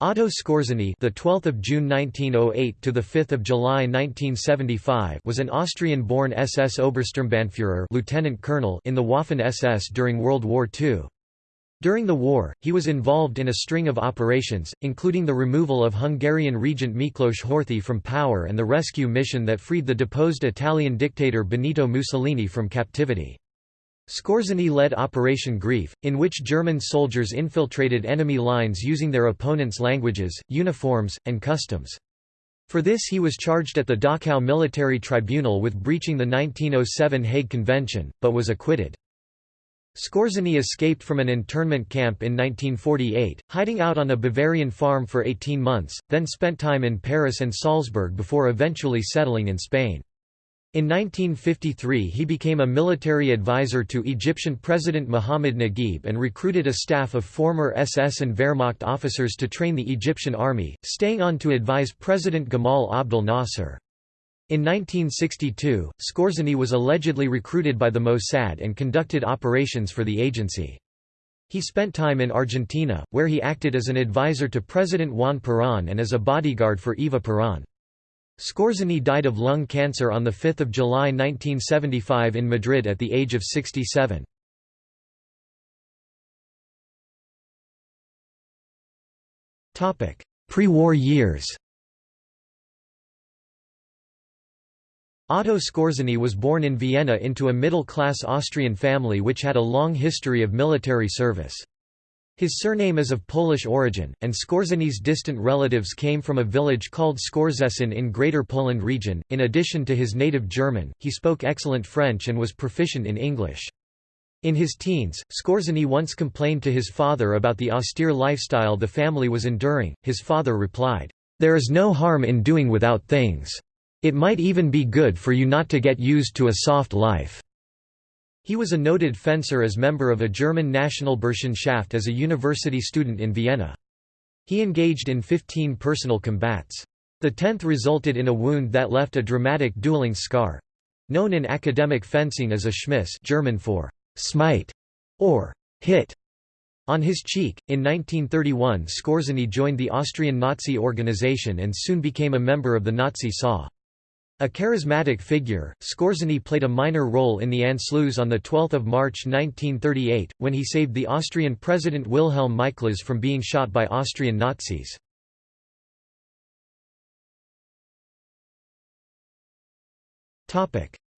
Otto Skorzeny, the 12th of June 1908 to the 5th of July 1975, was an Austrian-born SS Obersturmbannführer, lieutenant colonel in the Waffen-SS during World War II. During the war, he was involved in a string of operations, including the removal of Hungarian regent Miklos Horthy from power and the rescue mission that freed the deposed Italian dictator Benito Mussolini from captivity. Skorzeny led Operation Greif, in which German soldiers infiltrated enemy lines using their opponents' languages, uniforms, and customs. For this he was charged at the Dachau Military Tribunal with breaching the 1907 Hague Convention, but was acquitted. Skorzeny escaped from an internment camp in 1948, hiding out on a Bavarian farm for 18 months, then spent time in Paris and Salzburg before eventually settling in Spain. In 1953 he became a military advisor to Egyptian President Muhammad Naguib and recruited a staff of former SS and Wehrmacht officers to train the Egyptian army, staying on to advise President Gamal Abdel Nasser. In 1962, Skorzeny was allegedly recruited by the Mossad and conducted operations for the agency. He spent time in Argentina, where he acted as an advisor to President Juan Perón and as a bodyguard for Eva Perón. Skorzeny died of lung cancer on 5 July 1975 in Madrid at the age of 67. Pre-war years Otto Skorzeny was born in Vienna into a middle-class Austrian family which had a long history of military service. His surname is of Polish origin, and Skorzeny's distant relatives came from a village called Skorzecin in Greater Poland region. In addition to his native German, he spoke excellent French and was proficient in English. In his teens, Skorzeny once complained to his father about the austere lifestyle the family was enduring. His father replied, There is no harm in doing without things. It might even be good for you not to get used to a soft life. He was a noted fencer as member of a German national Burschenschaft as a university student in Vienna. He engaged in 15 personal combats. The tenth resulted in a wound that left a dramatic dueling scar—known in academic fencing as a Schmiss German for «smite» or «hit» on his cheek. In 1931 Skorzeny joined the Austrian Nazi organization and soon became a member of the Nazi SA. A charismatic figure, Skorzeny played a minor role in the Anschluss on 12 March 1938, when he saved the Austrian President Wilhelm Miklas from being shot by Austrian Nazis.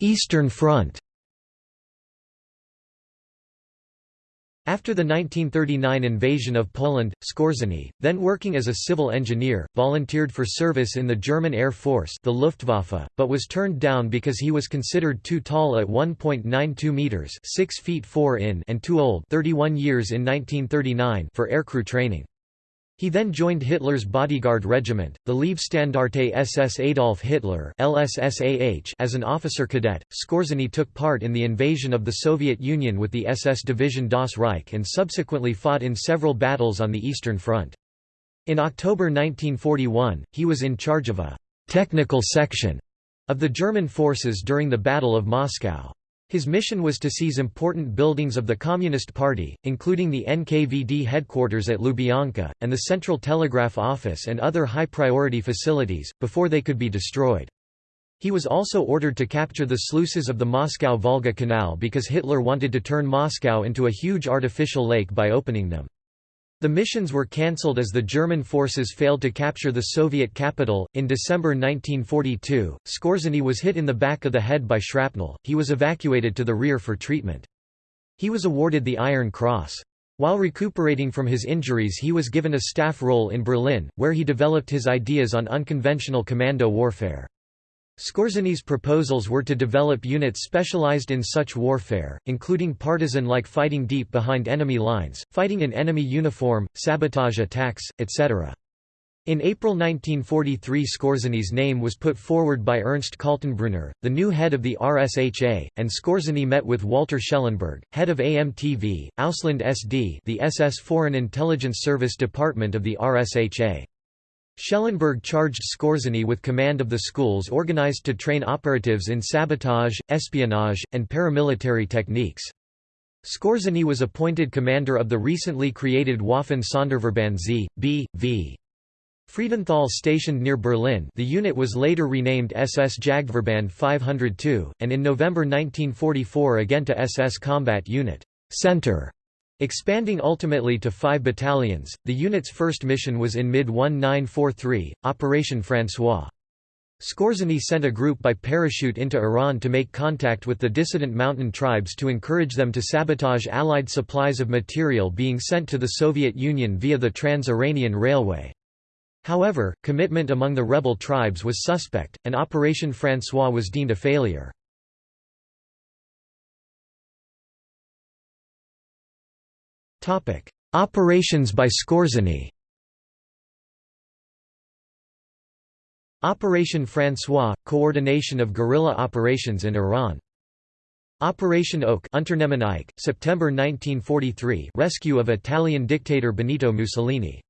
Eastern Front After the 1939 invasion of Poland, Skorzeny, then working as a civil engineer, volunteered for service in the German Air Force the Luftwaffe, but was turned down because he was considered too tall at 1.92 meters 6 feet 4 in and too old 31 years in 1939 for aircrew training. He then joined Hitler's bodyguard regiment, the Leibstandarte SS Adolf Hitler as an officer cadet. Skorzeny took part in the invasion of the Soviet Union with the SS division Das Reich and subsequently fought in several battles on the Eastern Front. In October 1941, he was in charge of a «technical section» of the German forces during the Battle of Moscow. His mission was to seize important buildings of the Communist Party, including the NKVD headquarters at Lubyanka, and the Central Telegraph Office and other high-priority facilities, before they could be destroyed. He was also ordered to capture the sluices of the Moscow-Volga Canal because Hitler wanted to turn Moscow into a huge artificial lake by opening them. The missions were cancelled as the German forces failed to capture the Soviet capital. In December 1942, Skorzeny was hit in the back of the head by shrapnel. He was evacuated to the rear for treatment. He was awarded the Iron Cross. While recuperating from his injuries, he was given a staff role in Berlin, where he developed his ideas on unconventional commando warfare. Skorzeny's proposals were to develop units specialized in such warfare, including partisan-like fighting deep behind enemy lines, fighting in enemy uniform, sabotage attacks, etc. In April 1943 Skorzeny's name was put forward by Ernst Kaltenbrunner, the new head of the RSHA, and Skorzeny met with Walter Schellenberg, head of AMTV, Ausland SD the SS Foreign Intelligence Service Department of the RSHA. Schellenberg charged Skorzeny with command of the schools organized to train operatives in sabotage, espionage, and paramilitary techniques. Skorzeny was appointed commander of the recently created Waffen Sonderverband Z. B. V. Friedenthal stationed near Berlin the unit was later renamed SS Jagdverband 502, and in November 1944 again to SS Combat Unit Center. Expanding ultimately to five battalions, the unit's first mission was in mid-1943, Operation François. Skorzeny sent a group by parachute into Iran to make contact with the dissident mountain tribes to encourage them to sabotage Allied supplies of material being sent to the Soviet Union via the Trans-Iranian Railway. However, commitment among the rebel tribes was suspect, and Operation François was deemed a failure. Operations by Skorzeny Operation François – Coordination of guerrilla operations in Iran. Operation Oak September 1943 Rescue of Italian dictator Benito Mussolini.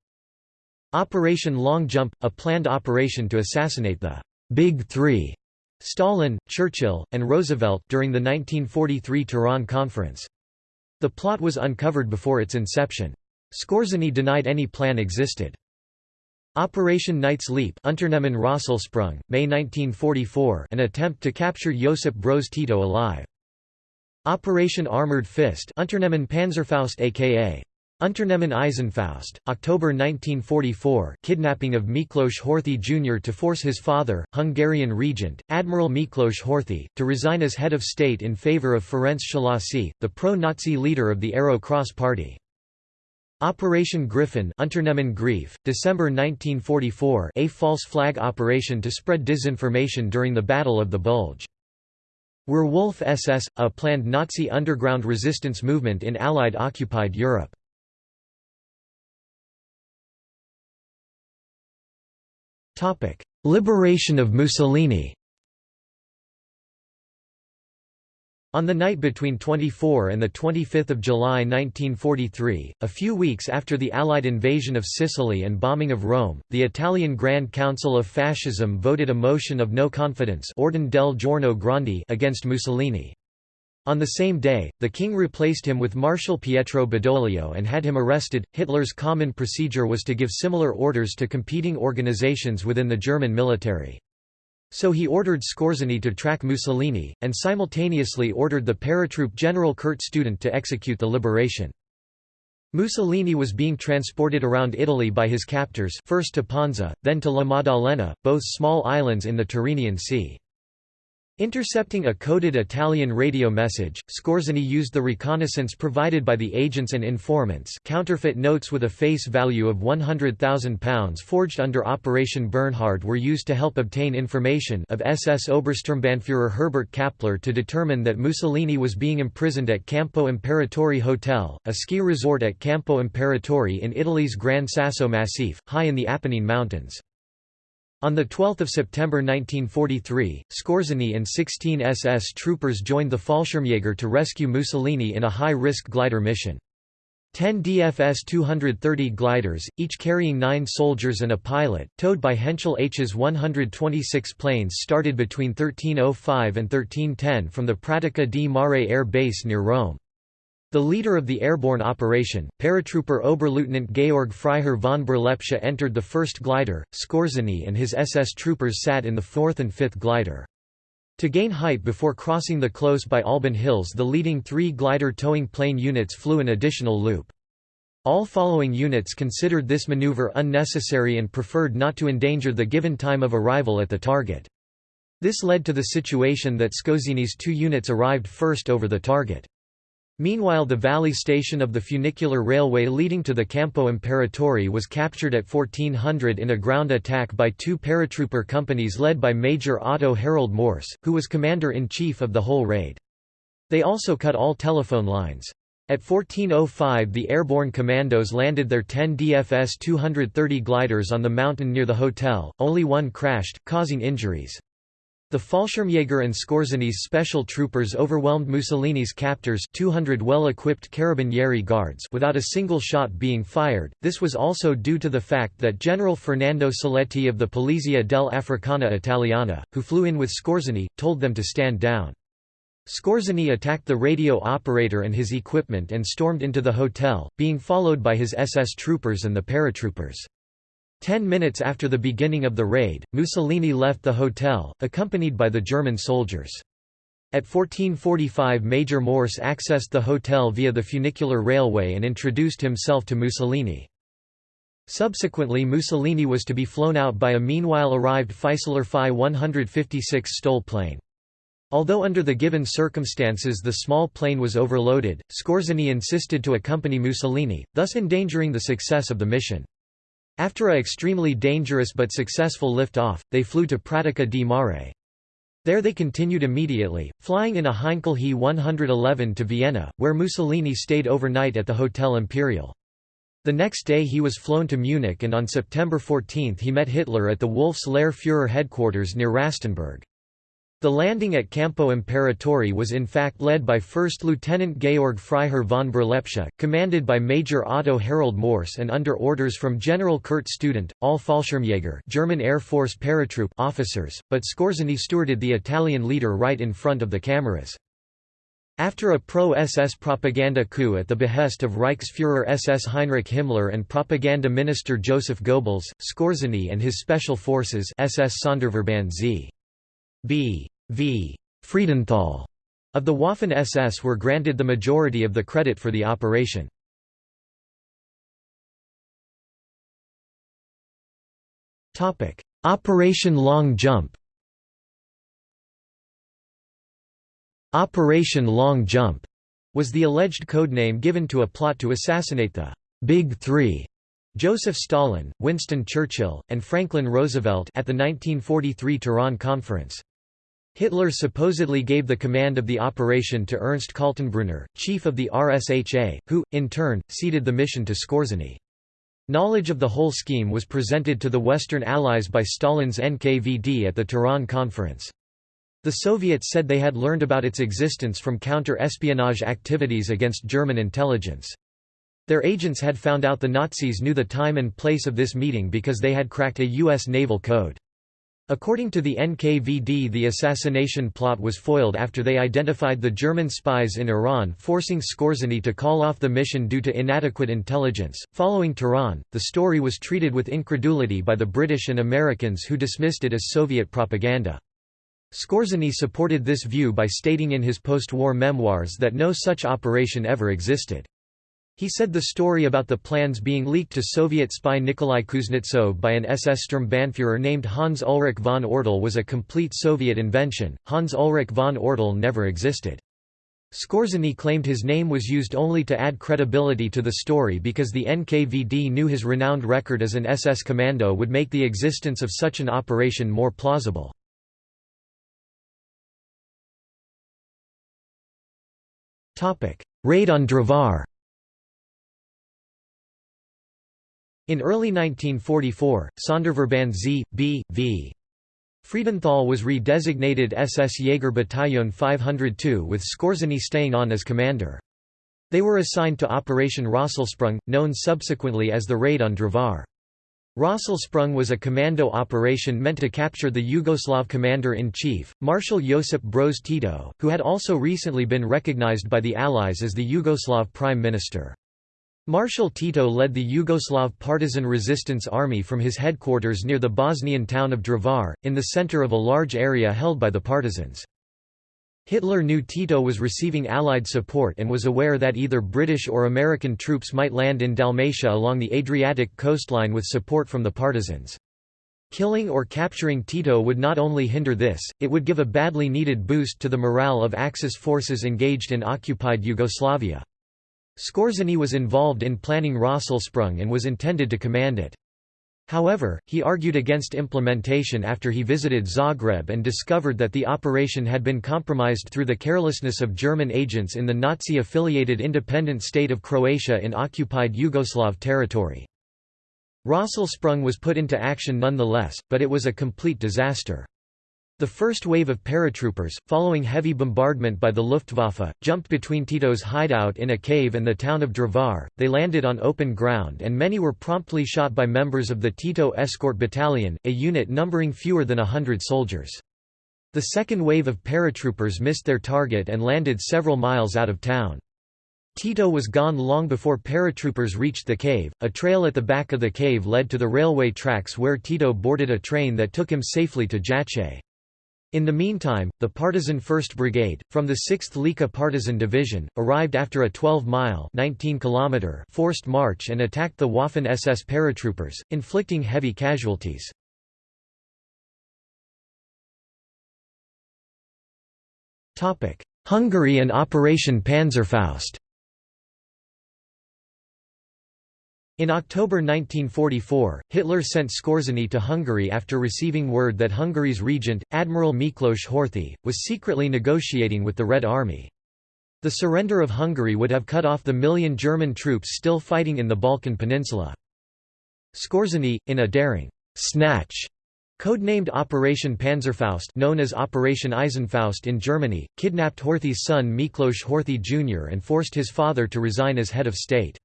Operation Long Jump, a planned operation to assassinate the Big Three Stalin, Churchill, and Roosevelt during the 1943 Tehran Conference. The plot was uncovered before its inception. Skorzeny denied any plan existed. Operation Knight's Leap Unternehmen Rosselsprung, May 1944 an attempt to capture Josip Broz Tito alive. Operation Armored Fist Unternehmen Panzerfaust aka Unternehmen Eisenfaust, October 1944 kidnapping of Miklos Horthy Jr. to force his father, Hungarian regent, Admiral Miklos Horthy, to resign as head of state in favor of Ferenc Szalasi, the pro-Nazi leader of the Arrow Cross Party. Operation Griffin Unternehmen Greif, December 1944 a false flag operation to spread disinformation during the Battle of the Bulge. Werwolf SS, a planned Nazi underground resistance movement in Allied-occupied Europe. Liberation of Mussolini On the night between 24 and 25 July 1943, a few weeks after the Allied invasion of Sicily and bombing of Rome, the Italian Grand Council of Fascism voted a motion of no confidence Ordine del Giorno Grandi against Mussolini. On the same day, the king replaced him with Marshal Pietro Badoglio and had him arrested. Hitler's common procedure was to give similar orders to competing organizations within the German military. So he ordered Skorzeny to track Mussolini, and simultaneously ordered the paratroop General Kurt Student to execute the liberation. Mussolini was being transported around Italy by his captors first to Ponza, then to La Maddalena, both small islands in the Tyrrhenian Sea. Intercepting a coded Italian radio message, Skorzeny used the reconnaissance provided by the agents and informants counterfeit notes with a face value of £100,000 forged under Operation Bernhard were used to help obtain information of SS Obersturmbannführer Herbert Kappler to determine that Mussolini was being imprisoned at Campo Imperatore Hotel, a ski resort at Campo Imperatore in Italy's Gran Sasso Massif, high in the Apennine Mountains. On 12 September 1943, Skorzeny and 16 SS troopers joined the Fallschirmjäger to rescue Mussolini in a high-risk glider mission. Ten DFS 230 gliders, each carrying nine soldiers and a pilot, towed by Henschel Hs 126 planes started between 1305 and 1310 from the Pratica di Mare Air Base near Rome. The leader of the airborne operation, paratrooper Oberleutnant Georg Freiherr von Berlepsch entered the first glider, Skorzeny and his SS troopers sat in the fourth and fifth glider. To gain height before crossing the close by Alban Hills the leading three glider towing plane units flew an additional loop. All following units considered this maneuver unnecessary and preferred not to endanger the given time of arrival at the target. This led to the situation that Skorzeny's two units arrived first over the target. Meanwhile the valley station of the funicular railway leading to the Campo Imperatore was captured at 1400 in a ground attack by two paratrooper companies led by Major Otto Harald Mors, who was commander-in-chief of the whole raid. They also cut all telephone lines. At 1405 the airborne commandos landed their 10 DFS 230 gliders on the mountain near the hotel, only one crashed, causing injuries. The Fallschirmjäger and Skorzeny's special troopers overwhelmed Mussolini's captors 200 well-equipped Carabinieri guards without a single shot being fired. This was also due to the fact that General Fernando Soleti of the Polizia dell'Africana Italiana, who flew in with Skorzeny, told them to stand down. Skorzeny attacked the radio operator and his equipment and stormed into the hotel, being followed by his SS troopers and the paratroopers. Ten minutes after the beginning of the raid, Mussolini left the hotel, accompanied by the German soldiers. At 1445 Major Mors accessed the hotel via the funicular railway and introduced himself to Mussolini. Subsequently Mussolini was to be flown out by a meanwhile arrived Fieseler Fi 156 Stoll plane. Although under the given circumstances the small plane was overloaded, Skorzeny insisted to accompany Mussolini, thus endangering the success of the mission. After a extremely dangerous but successful lift-off, they flew to Pratica di Mare. There they continued immediately, flying in a Heinkel He 111 to Vienna, where Mussolini stayed overnight at the Hotel Imperial. The next day he was flown to Munich and on September 14 he met Hitler at the Wolf's Lair Führer headquarters near Rastenburg. The landing at Campo Imperatore was in fact led by 1st Lieutenant Georg Freiherr von Berlepsch, commanded by Major Otto Harald Mors and under orders from General Kurt Student, all Fallschirmjäger German Air Force paratroop officers, but Skorzeny stewarded the Italian leader right in front of the cameras. After a pro-SS propaganda coup at the behest of Reichsfuhrer SS Heinrich Himmler and propaganda minister Joseph Goebbels, Skorzeny and his special forces SS Sonderverband Z. B. V. Friedenthal of the Waffen-SS were granted the majority of the credit for the operation. Operation Long Jump Operation Long Jump was the alleged codename given to a plot to assassinate the Big Three Joseph Stalin, Winston Churchill, and Franklin Roosevelt at the 1943 Tehran Conference. Hitler supposedly gave the command of the operation to Ernst Kaltenbrunner, chief of the RSHA, who, in turn, ceded the mission to Skorzeny. Knowledge of the whole scheme was presented to the Western Allies by Stalin's NKVD at the Tehran Conference. The Soviets said they had learned about its existence from counter-espionage activities against German intelligence. Their agents had found out the Nazis knew the time and place of this meeting because they had cracked a U.S. naval code. According to the NKVD the assassination plot was foiled after they identified the German spies in Iran forcing Skorzeny to call off the mission due to inadequate intelligence. Following Tehran, the story was treated with incredulity by the British and Americans who dismissed it as Soviet propaganda. Skorzeny supported this view by stating in his post-war memoirs that no such operation ever existed. He said the story about the plans being leaked to Soviet spy Nikolai Kuznetsov by an SS Sturmbannführer named Hans Ulrich von Ortel was a complete Soviet invention. Hans Ulrich von Ortel never existed. Skorzeny claimed his name was used only to add credibility to the story because the NKVD knew his renowned record as an SS commando would make the existence of such an operation more plausible. Raid on Drvar In early 1944, Sonderverband Z. B. V. Friedenthal was re-designated SS Jaeger Battalion 502 with Skorzeny staying on as commander. They were assigned to Operation Rosselsprung, known subsequently as the Raid on Drvar. Rosselsprung was a commando operation meant to capture the Yugoslav commander-in-chief, Marshal Josip Broz Tito, who had also recently been recognized by the Allies as the Yugoslav prime minister. Marshal Tito led the Yugoslav partisan resistance army from his headquarters near the Bosnian town of Drvar, in the center of a large area held by the partisans. Hitler knew Tito was receiving Allied support and was aware that either British or American troops might land in Dalmatia along the Adriatic coastline with support from the partisans. Killing or capturing Tito would not only hinder this, it would give a badly needed boost to the morale of Axis forces engaged in occupied Yugoslavia. Skorzeny was involved in planning Rosselsprung and was intended to command it. However, he argued against implementation after he visited Zagreb and discovered that the operation had been compromised through the carelessness of German agents in the Nazi-affiliated independent state of Croatia in occupied Yugoslav territory. Rosselsprung was put into action nonetheless, but it was a complete disaster. The first wave of paratroopers, following heavy bombardment by the Luftwaffe, jumped between Tito's hideout in a cave and the town of Drvar. They landed on open ground and many were promptly shot by members of the Tito Escort Battalion, a unit numbering fewer than a hundred soldiers. The second wave of paratroopers missed their target and landed several miles out of town. Tito was gone long before paratroopers reached the cave. A trail at the back of the cave led to the railway tracks where Tito boarded a train that took him safely to Jajce. In the meantime, the partisan 1st Brigade, from the 6th Lika Partisan Division, arrived after a 12-mile forced march and attacked the Waffen-SS paratroopers, inflicting heavy casualties. Hungary and Operation Panzerfaust In October 1944, Hitler sent Skorzeny to Hungary after receiving word that Hungary's regent, Admiral Miklos Horthy, was secretly negotiating with the Red Army. The surrender of Hungary would have cut off the million German troops still fighting in the Balkan Peninsula. Skorzeny, in a daring snatch Codenamed Operation Panzerfaust known as Operation Eisenfaust in Germany, kidnapped Horthy's son Miklos Horthy Jr. and forced his father to resign as head of state.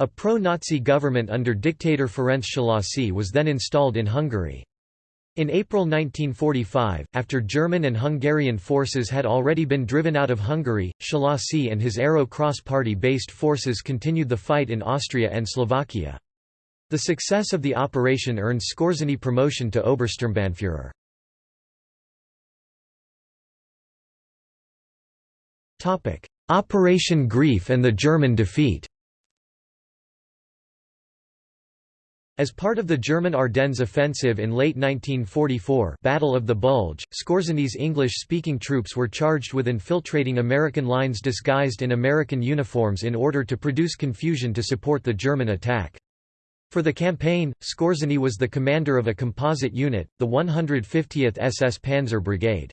A pro-Nazi government under dictator Ferenc Szalasi was then installed in Hungary. In April 1945, after German and Hungarian forces had already been driven out of Hungary, Szalasi and his Arrow Cross Party-based forces continued the fight in Austria and Slovakia. The success of the operation earned Skorzeny promotion to Obersturmbannführer. Operation Greif and the German defeat As part of the German Ardennes offensive in late 1944 Battle of the Bulge, Skorzeny's English-speaking troops were charged with infiltrating American lines disguised in American uniforms in order to produce confusion to support the German attack. For the campaign, Skorzeny was the commander of a composite unit, the 150th SS Panzer Brigade.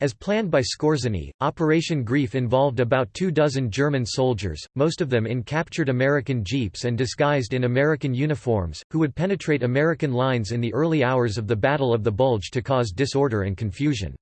As planned by Skorzeny, Operation Greif involved about two dozen German soldiers, most of them in captured American jeeps and disguised in American uniforms, who would penetrate American lines in the early hours of the Battle of the Bulge to cause disorder and confusion.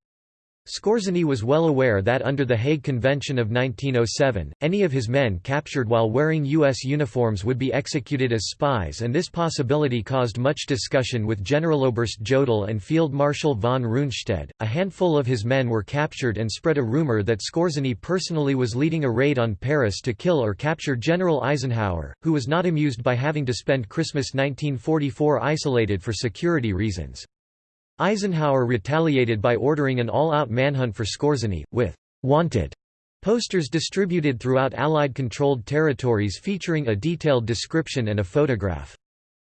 Skorzeny was well aware that under the Hague Convention of 1907, any of his men captured while wearing U.S. uniforms would be executed as spies and this possibility caused much discussion with Generaloberst Jodl and Field Marshal von Rundstedt. A handful of his men were captured and spread a rumor that Skorzeny personally was leading a raid on Paris to kill or capture General Eisenhower, who was not amused by having to spend Christmas 1944 isolated for security reasons. Eisenhower retaliated by ordering an all-out manhunt for Skorzeny, with «wanted» posters distributed throughout Allied-controlled territories featuring a detailed description and a photograph.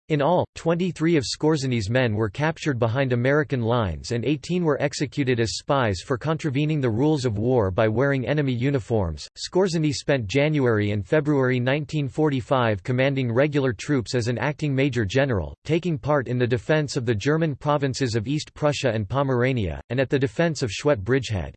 In all, 23 of Skorzeny's men were captured behind American lines and 18 were executed as spies for contravening the rules of war by wearing enemy uniforms. Skorzeny spent January and February 1945 commanding regular troops as an acting major general, taking part in the defense of the German provinces of East Prussia and Pomerania, and at the defense of Schwedt bridgehead.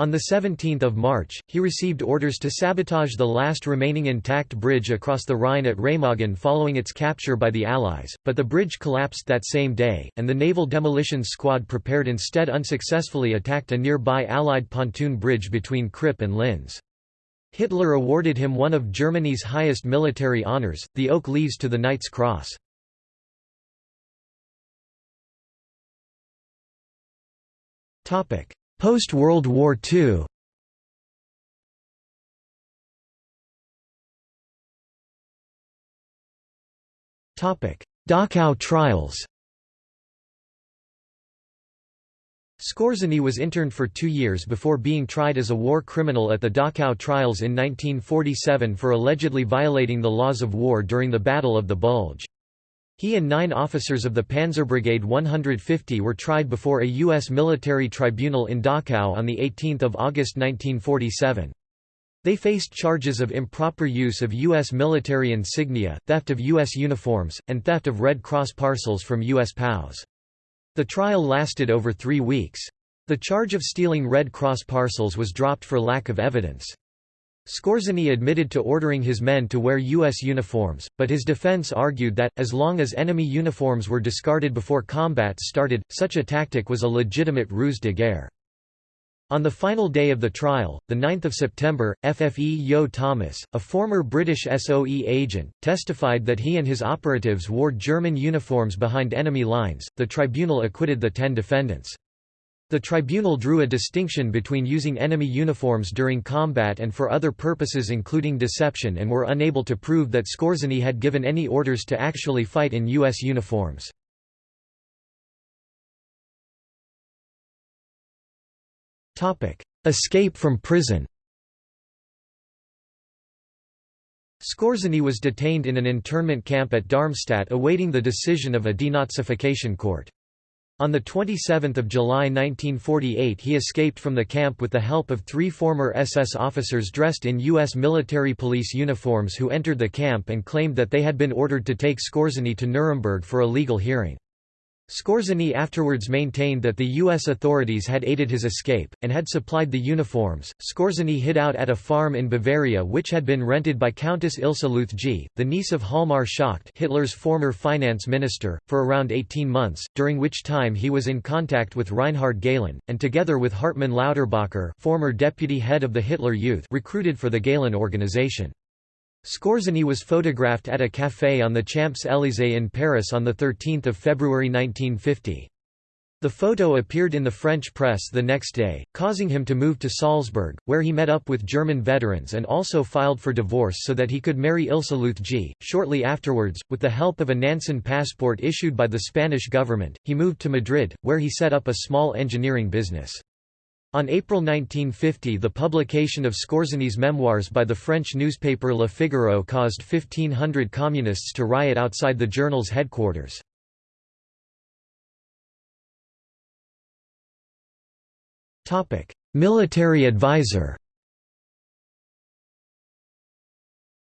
On 17 March, he received orders to sabotage the last remaining intact bridge across the Rhine at Remagen following its capture by the Allies, but the bridge collapsed that same day, and the Naval demolition Squad prepared instead unsuccessfully attacked a nearby Allied pontoon bridge between Kripp and Linz. Hitler awarded him one of Germany's highest military honours, the Oak Leaves to the Knight's Cross. Topic: Post-World War II Dachau trials. Skorzeny was interned for two years before being tried as a war criminal at the Dachau trials in 1947 for allegedly violating the laws of war during the Battle of the Bulge. He and nine officers of the Panzerbrigade 150 were tried before a U.S. military tribunal in Dachau on 18 August 1947. They faced charges of improper use of U.S. military insignia, theft of U.S. uniforms, and theft of Red Cross parcels from U.S. POWs. The trial lasted over three weeks. The charge of stealing Red Cross parcels was dropped for lack of evidence. Skorzeny admitted to ordering his men to wear U.S. uniforms, but his defense argued that, as long as enemy uniforms were discarded before combat started, such a tactic was a legitimate ruse de guerre. On the final day of the trial, 9 September, FFE Yeo-Thomas, a former British SOE agent, testified that he and his operatives wore German uniforms behind enemy lines. The tribunal acquitted the ten defendants. The tribunal drew a distinction between using enemy uniforms during combat and for other purposes including deception and were unable to prove that Skorzeny had given any orders to actually fight in U.S. uniforms. Escape from prison Skorzeny was detained in an internment camp at Darmstadt awaiting the decision of a denazification court. On 27 July 1948 he escaped from the camp with the help of three former SS officers dressed in U.S. military police uniforms who entered the camp and claimed that they had been ordered to take Skorzeny to Nuremberg for a legal hearing. Skorzeny afterwards maintained that the U.S. authorities had aided his escape, and had supplied the uniforms. Skorzeny hid out at a farm in Bavaria which had been rented by Countess Ilse Lüthje, the niece of Hjalmar Schacht Hitler's former finance minister, for around 18 months, during which time he was in contact with Reinhard Gehlen, and together with Hartmann Lauterbacher former deputy head of the Hitler Youth recruited for the Gehlen organization. Skorzeny was photographed at a café on the Champs-Élysées in Paris on 13 February 1950. The photo appeared in the French press the next day, causing him to move to Salzburg, where he met up with German veterans and also filed for divorce so that he could marry Ilse Lüthje. Shortly afterwards, with the help of a Nansen passport issued by the Spanish government, he moved to Madrid, where he set up a small engineering business. On April 1950 the publication of Skorzeny's memoirs by the French newspaper Le Figaro caused 1,500 communists to riot outside the journal's headquarters. Military advisor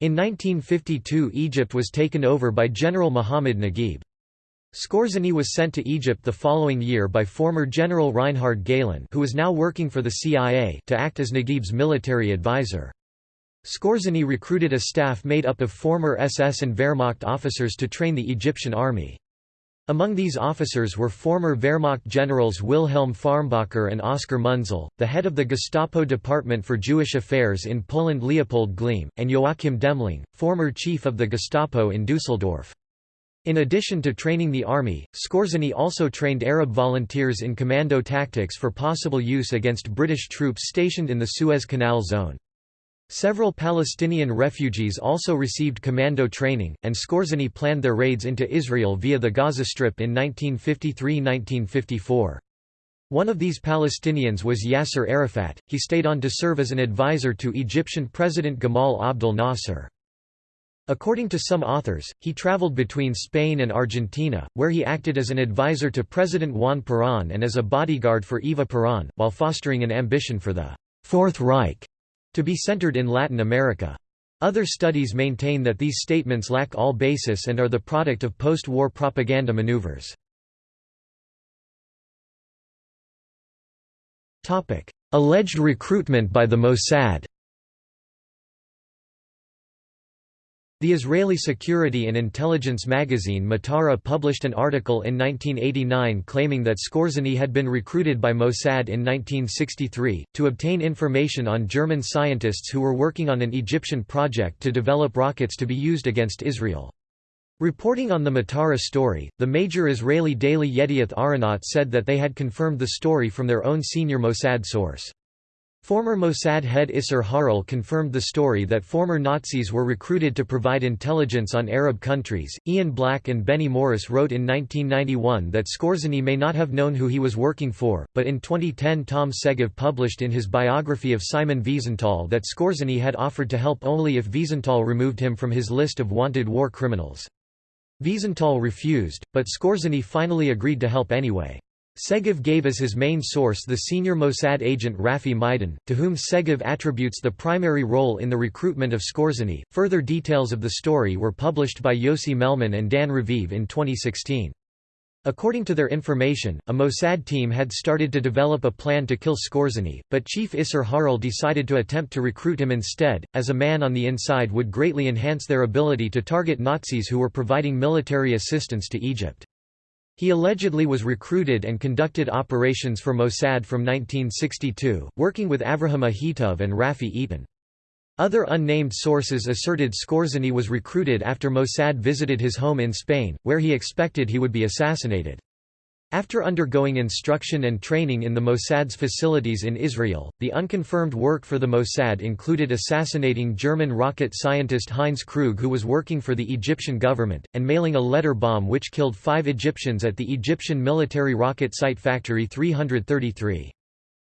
In 1952 Egypt was taken over by General Muhammad Naguib. Skorzeny was sent to Egypt the following year by former General Reinhard Gehlen who was now working for the CIA to act as Naguib's military advisor. Skorzeny recruited a staff made up of former SS and Wehrmacht officers to train the Egyptian army. Among these officers were former Wehrmacht generals Wilhelm Fahrmbacher and Oskar Munzel, the head of the Gestapo Department for Jewish Affairs in Poland Leopold Gleim, and Joachim Demling, former chief of the Gestapo in Dusseldorf. In addition to training the army, Skorzeny also trained Arab volunteers in commando tactics for possible use against British troops stationed in the Suez Canal zone. Several Palestinian refugees also received commando training, and Skorzeny planned their raids into Israel via the Gaza Strip in 1953–1954. One of these Palestinians was Yasser Arafat, he stayed on to serve as an advisor to Egyptian President Gamal Abdel Nasser. According to some authors, he traveled between Spain and Argentina, where he acted as an advisor to President Juan Perón and as a bodyguard for Eva Perón, while fostering an ambition for the Fourth Reich to be centered in Latin America. Other studies maintain that these statements lack all basis and are the product of post-war propaganda maneuvers. Alleged recruitment by the Mossad The Israeli security and intelligence magazine Matara published an article in 1989 claiming that Skorzeny had been recruited by Mossad in 1963, to obtain information on German scientists who were working on an Egyptian project to develop rockets to be used against Israel. Reporting on the Matara story, the major Israeli daily Yedioth Ahronot said that they had confirmed the story from their own senior Mossad source. Former Mossad head Isser Harel confirmed the story that former Nazis were recruited to provide intelligence on Arab countries. Ian Black and Benny Morris wrote in 1991 that Skorzeny may not have known who he was working for, but in 2010 Tom Segev published in his biography of Simon Wiesenthal that Skorzeny had offered to help only if Wiesenthal removed him from his list of wanted war criminals. Wiesenthal refused, but Skorzeny finally agreed to help anyway. Segev gave as his main source the senior Mossad agent Rafi Maidan, to whom Segev attributes the primary role in the recruitment of Skorzeny. Further details of the story were published by Yossi Melman and Dan Raviv in 2016. According to their information, a Mossad team had started to develop a plan to kill Skorzeny, but Chief Isser Harel decided to attempt to recruit him instead, as a man on the inside would greatly enhance their ability to target Nazis who were providing military assistance to Egypt. He allegedly was recruited and conducted operations for Mossad from 1962, working with Avraham Ahitov and Rafi Eitan. Other unnamed sources asserted Skorzeny was recruited after Mossad visited his home in Spain, where he expected he would be assassinated. After undergoing instruction and training in the Mossad's facilities in Israel, the unconfirmed work for the Mossad included assassinating German rocket scientist Heinz Krug who was working for the Egyptian government, and mailing a letter bomb which killed five Egyptians at the Egyptian military rocket site Factory 333.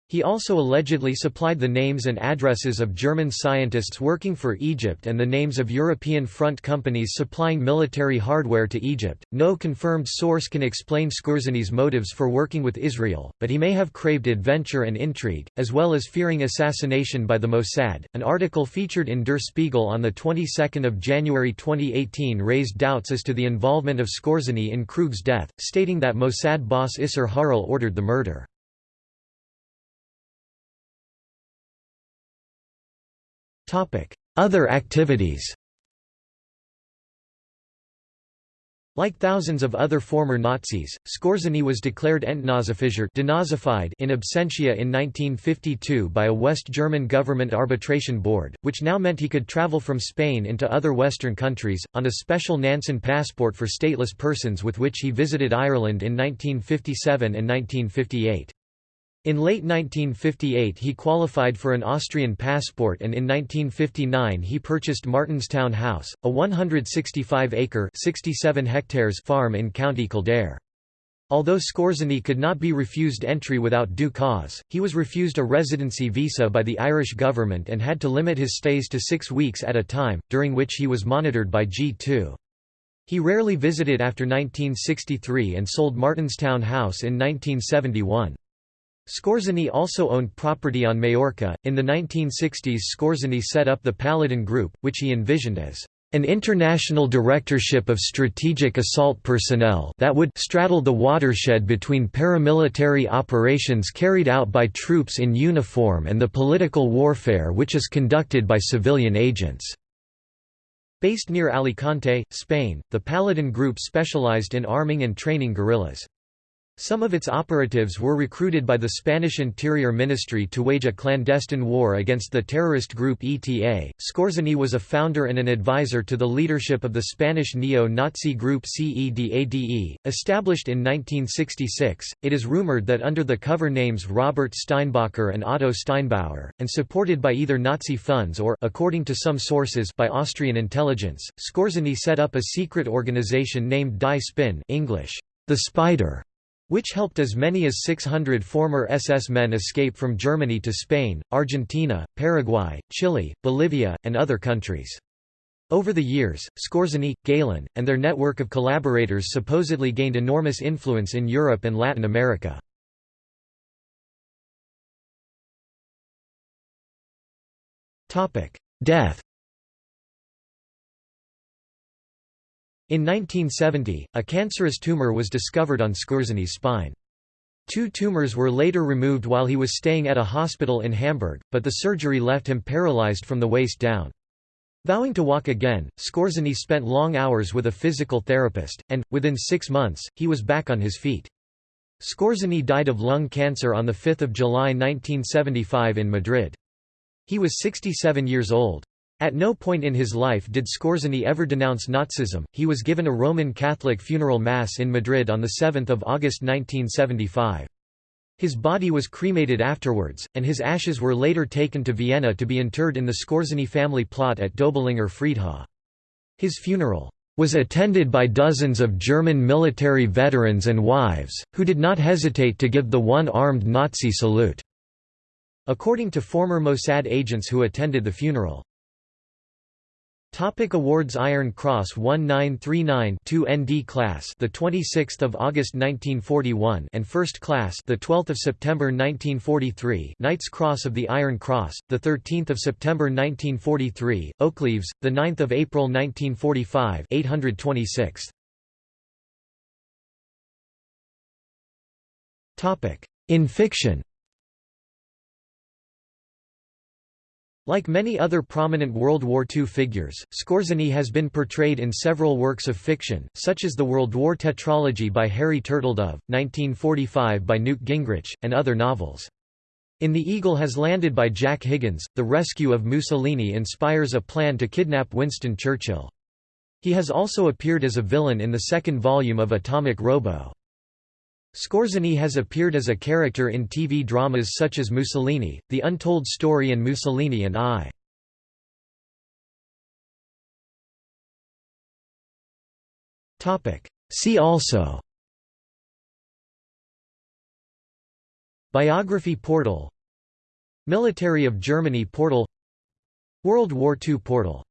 He also allegedly supplied the names and addresses of German scientists working for Egypt and the names of European front companies supplying military hardware to Egypt. No confirmed source can explain Skorzeny's motives for working with Israel, but he may have craved adventure and intrigue, as well as fearing assassination by the Mossad. An article featured in Der Spiegel on the 22nd of January 2018 raised doubts as to the involvement of Skorzeny in Krug's death, stating that Mossad boss Isser Harel ordered the murder. Other activities Like thousands of other former Nazis, Skorzeny was declared Entnazifischer denazified in absentia in 1952 by a West German government arbitration board, which now meant he could travel from Spain into other Western countries, on a special Nansen passport for stateless persons with which he visited Ireland in 1957 and 1958. In late 1958 he qualified for an Austrian passport and in 1959 he purchased Martinstown House, a 165-acre farm in County Kildare. Although Skorzeny could not be refused entry without due cause, he was refused a residency visa by the Irish government and had to limit his stays to six weeks at a time, during which he was monitored by G2. He rarely visited after 1963 and sold Martinstown House in 1971. Skorzeny also owned property on Majorca. In the 1960s, Skorzeny set up the Paladin Group, which he envisioned as an international directorship of strategic assault personnel that would straddle the watershed between paramilitary operations carried out by troops in uniform and the political warfare which is conducted by civilian agents. Based near Alicante, Spain, the Paladin Group specialized in arming and training guerrillas. Some of its operatives were recruited by the Spanish Interior Ministry to wage a clandestine war against the terrorist group ETA. Skorzeny was a founder and an advisor to the leadership of the Spanish neo-Nazi group CEDADE, established in 1966. It is rumored that under the cover names Robert Steinbacher and Otto Steinbauer, and supported by either Nazi funds or according to some sources by Austrian intelligence, Skorzeny set up a secret organization named Die Spin English, the Spider which helped as many as 600 former SS men escape from Germany to Spain, Argentina, Paraguay, Chile, Bolivia, and other countries. Over the years, Skorzeny, Gehlen, and their network of collaborators supposedly gained enormous influence in Europe and Latin America. Death In 1970, a cancerous tumor was discovered on Skorzeny's spine. Two tumors were later removed while he was staying at a hospital in Hamburg, but the surgery left him paralyzed from the waist down. Vowing to walk again, Skorzeny spent long hours with a physical therapist, and, within six months, he was back on his feet. Skorzeny died of lung cancer on 5 July 1975 in Madrid. He was 67 years old. At no point in his life did Skorzeny ever denounce Nazism. He was given a Roman Catholic funeral mass in Madrid on 7 August 1975. His body was cremated afterwards, and his ashes were later taken to Vienna to be interred in the Skorzeny family plot at Döblinger Friedhof. His funeral was attended by dozens of German military veterans and wives, who did not hesitate to give the one-armed Nazi salute. According to former Mossad agents who attended the funeral, Topic awards Iron Cross 1939 2 ND class the 26th of August 1941 and First class the 12th of September 1943 Knights Cross of the Iron Cross the 13th of September 1943 Oakleaves the 9th of April 1945 826 Topic in fiction Like many other prominent World War II figures, Skorzeny has been portrayed in several works of fiction, such as the World War Tetralogy by Harry Turtledove, 1945 by Newt Gingrich, and other novels. In The Eagle Has Landed by Jack Higgins, the rescue of Mussolini inspires a plan to kidnap Winston Churchill. He has also appeared as a villain in the second volume of Atomic Robo. Skorzeny has appeared as a character in TV dramas such as Mussolini, The Untold Story and Mussolini and I. See also Biography portal Military of Germany portal World War II portal